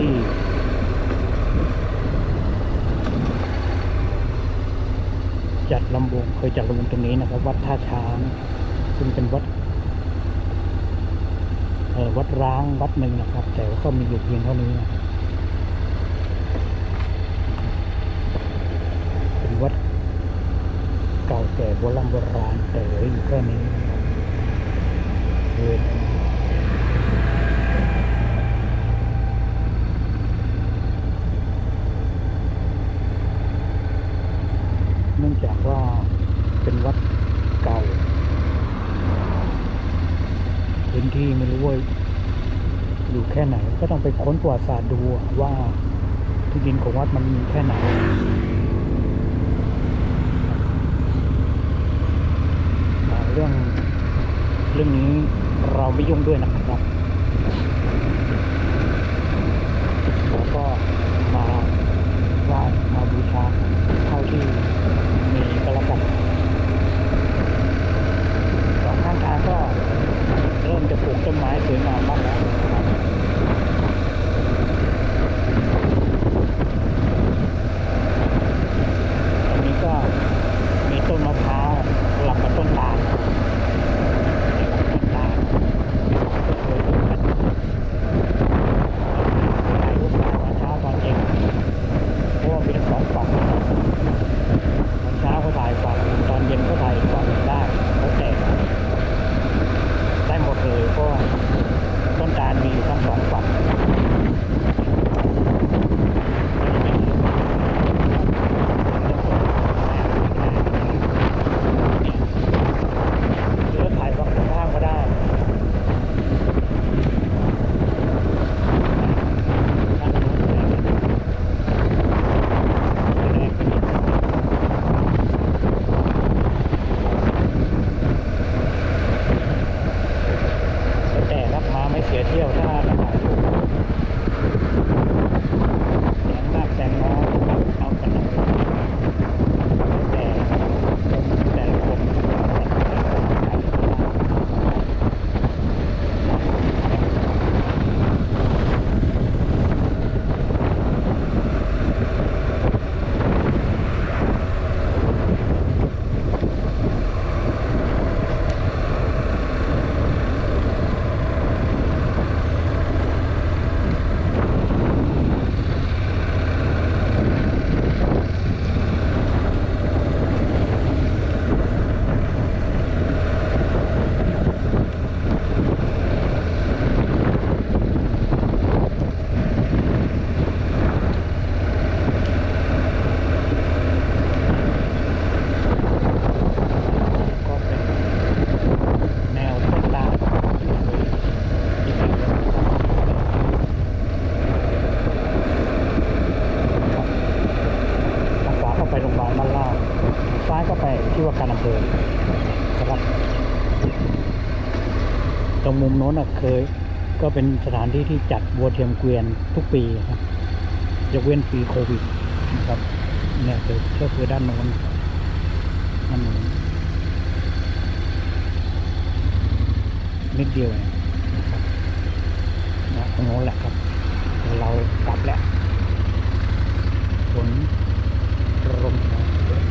่จัดลำวงเคยจัดลำวงตรงนี้นะครับ วัดท่าช้างซึ่งเป็นวัดเออวัดร้างวัดหนึ่งนะครับ แต่ว่าก็มีอยู่เพียงเท่านี้นะเป็นวัดเก่าแก่โบราณโบราณแต่เหลืออยู่แค่นี้นะครับ เป็นวัดเก่าพื้นที่ไม่รู้ว่าอยู่แค่ไหน ก็ต้องไปค้นประวัติศาสตร์ดูว่าที่ดินของวัดมันมีแค่ไหนเรื่องเรื่องนี้เราไม่ยุ่งด้วยนะครับเราก็มาไหว้มาบูชาเท่าที่มีก็แล้วกันสองข้างทางก็เริ่มจะปลูกต้นไม้สวยงามมากแล้วนะครับตรงนี้ก็มีต้นมะพร้าวสลับกับต้นตาลต้นตาลสวยๆกันถ่ายรูปตอนเช้าตอนเย็นเพราะว่ามีทั้งสองฝั่งตอนเช้าก็ถ่ายฝั่ง ตอนเย็นก็ถ่ายอีกฝั่งหนึ่งได้แล้วแต่ได้หมดเลยเพราะว่าต้นตาลมีอยู่ทั้งสองฝั่งหรือถ่ายฝั่งตรงข้ามก็ได้ แต่รับมาไม่เสียเที่ยวถ้ามาถ่ายรูปแสงมากแสงน้อยเอากันหน่อยแต่แต่ละคนก็เป็นแนวต้นตาลที่สวยที่ดีเลยครับทางขวาเข้าไปโรงพยาบาลบ้านลาดซ้ายก็ไป ที่ว่าการอำเภอครับตรงมุมโน้นเคย ก็เป็นสถานที่ที่จัดวัวเทียมเกวียนทุกปีครับยกเว้นปีโควิดนะครับเนี่ยคือก็คือด้านโน้นด้านโน้นนิดเดียวเนะครับนะตรงโน้นแหละครับเดี๋ยวเรากลับแล้วฝนลมมาเยอะ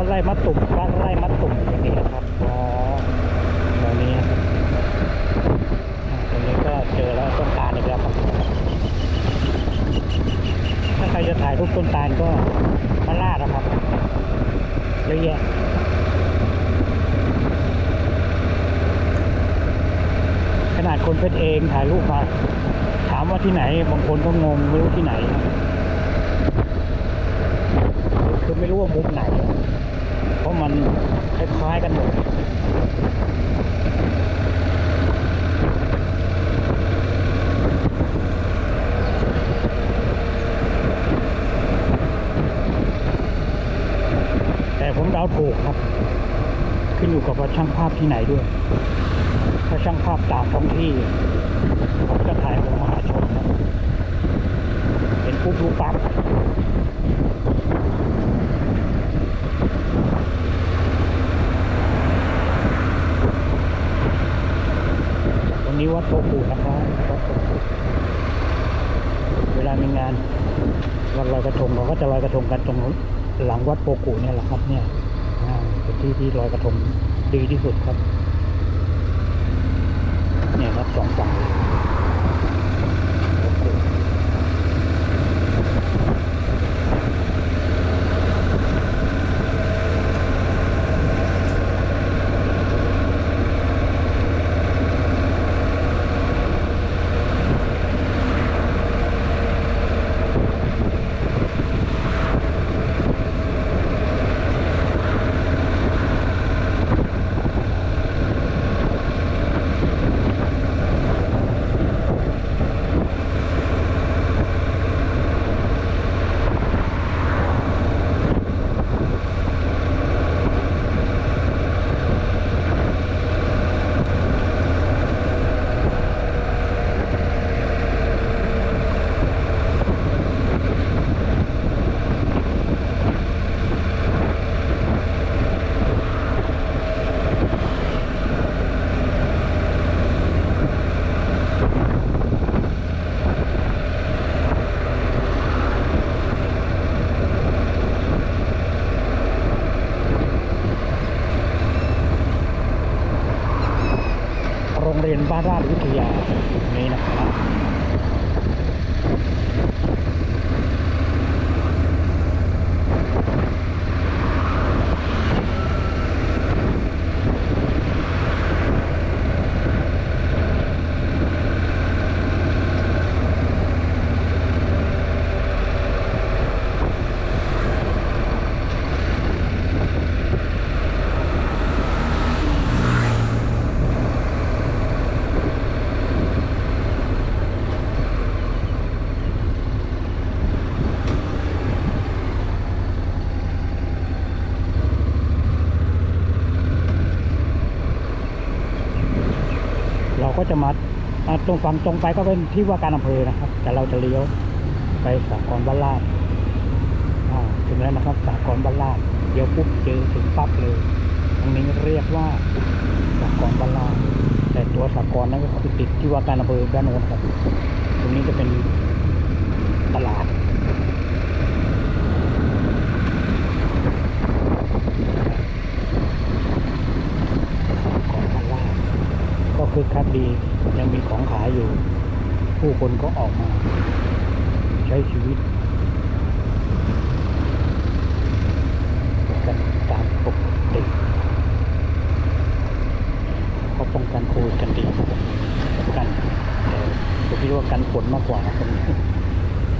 วัดไร่มัดตุ่มวัดไร่ มัดตุ่มอย่างนี้นะครับอ๋อตรงนี้นะครับตรงนี้ก็เจอแล้วต้นตาลอีกแล้วครับถ้าใครจะถ่ายรูปต้นตาลก็มาลาดนะครับเยอะแยะขนาดคนเพชรเองถ่ายรูปมาถามว่าที่ไหนบางคนก็งงไม่รู้ที่ไหนนะคือไม่รู้ว่ามุมไหน ราะมันคล้ายๆกันหมดแต่ผมเดาถูกครับ ขึ้นอยู่กับว่าช่างภาพที่ไหนด้วย ถ้าช่างภาพตางท้องที่ผมจะถ่ายออกมาชมครับเป็นปุ๊บรูปปั๊บ วัดโพธิ์ปูนะครับวัดโตปูเวลามีงานวันลอยกระทงเราก็จะลอยกระทงกันตรงหลังวัดโพกูเนี่ยแหละครับ เนี่ยเป็นที่ที่ลอยกระทงดีที่สุดครับ เนี่ยครับสองฝั่ง รงเรียนบ้านราชวิทยานี้นะครับ จะมาตรงฝั่งตรงไปก็เป็นที่ว่าการอำเภอนะครับ แต่เราจะเลี้ยวไปสากลบ้านลาดถึงแล้วนะครับสากลบ้านลาดเดี๋ยวปุ๊บเจอถึงปั๊บเลยตรงนี้เรียกว่าสากลบ้านลาดแต่ตัวสากลนั้นก็คือติดที่ว่าการอำเภอด้านโน้นครับ ตรงนี้จะเป็นตลาด ของพันล่าชก็ คือคักดี ยังมีของขายอยู่ ผู้คนก็ออกมา ใช้ชีวิต